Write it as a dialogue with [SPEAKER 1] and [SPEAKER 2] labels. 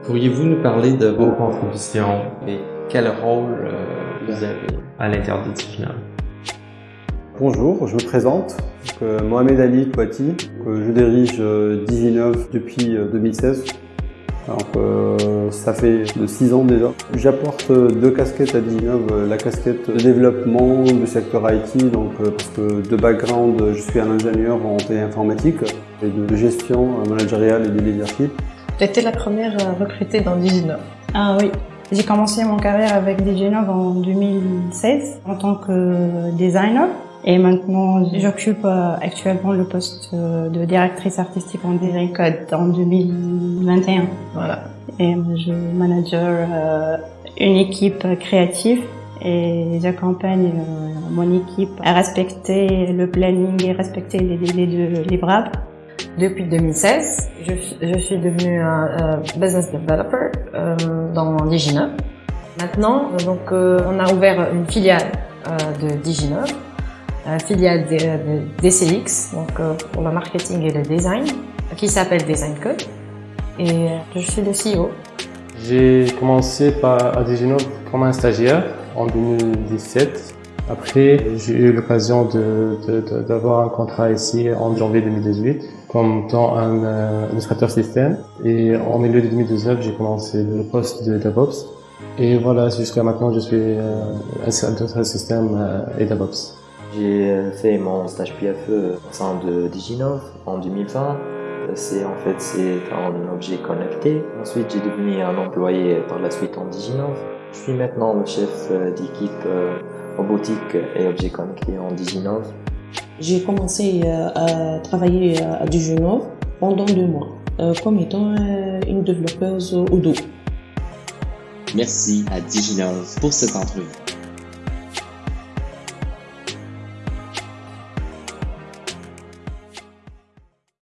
[SPEAKER 1] Pourriez-vous nous parler de vos contributions et quel rôle euh, vous avez à Diginov?
[SPEAKER 2] Bonjour, je me présente. Donc, Mohamed Ali Touati, je dirige Diginov depuis 2016. Donc, euh, ça fait de 6 ans déjà. J'apporte deux casquettes à Diginov, la casquette de développement du secteur IT, donc euh, parce que de background, je suis un ingénieur en téléinformatique et de gestion managériale et de leadership.
[SPEAKER 3] J'étais la première recrutée dans Diginov.
[SPEAKER 4] Ah oui, j'ai commencé mon carrière avec Diginov en 2016 en tant que designer. Et maintenant, j'occupe euh, actuellement le poste euh, de directrice artistique en design code en 2021. Voilà. Et je manage euh, une équipe créative et j'accompagne mon équipe à respecter le planning et respecter les délais de livrables.
[SPEAKER 3] Depuis 2016, je, suis devenue un business developer dans Diginov. Maintenant, donc, on a ouvert une filiale de Diginov filiale DCX, donc euh, pour le marketing et le design, qui s'appelle Design Code. Et euh, je suis le CEO.
[SPEAKER 5] J'ai commencé par, à Diginov comme un stagiaire en 2017. Après, j'ai eu l'occasion d'avoir un contrat ici en janvier 2018 comme tant un euh, administrateur système. Et en milieu de 2019, j'ai commencé le poste de DevOps. Et voilà, jusqu'à maintenant, je suis euh, administrateur système et DevOps.
[SPEAKER 6] J'ai euh, fait mon stage PFE au sein de Diginov en 2020. C'est en fait c'est un objet connecté. Ensuite j'ai devenu un employé par la suite en Diginov. Je suis maintenant le chef euh, d'équipe euh, robotique et objets connectés en Diginov.
[SPEAKER 7] J'ai commencé à travailler à Diginov pendant deux mois comme étant une développeuse Odoo.
[SPEAKER 8] Merci à Diginov pour cette entrevue.